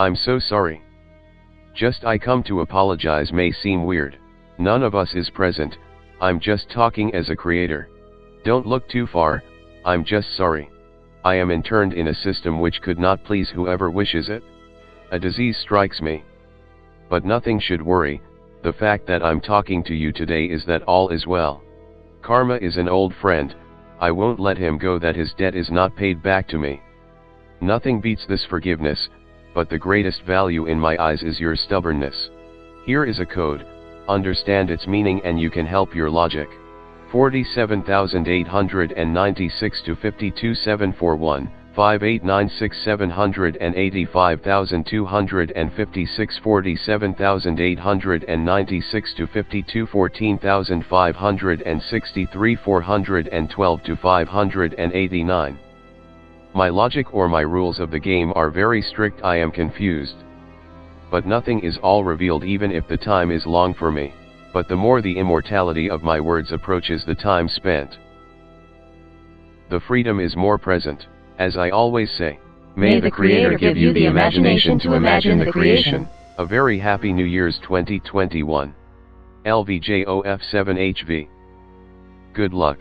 I'm so sorry. Just I come to apologize may seem weird. None of us is present, I'm just talking as a creator. Don't look too far, I'm just sorry. I am interned in a system which could not please whoever wishes it. A disease strikes me. But nothing should worry, the fact that I'm talking to you today is that all is well. Karma is an old friend, I won't let him go that his debt is not paid back to me. Nothing beats this forgiveness, but the greatest value in my eyes is your stubbornness. Here is a code, understand its meaning and you can help your logic. 47896 to 52741, 5896 785,256 47896 to 52 14563 412 to 589. My logic or my rules of the game are very strict I am confused. But nothing is all revealed even if the time is long for me, but the more the immortality of my words approaches the time spent. The freedom is more present, as I always say. May the Creator give you the imagination to imagine the creation. A very happy New Year's 2021. LVJOF7HV. Good luck.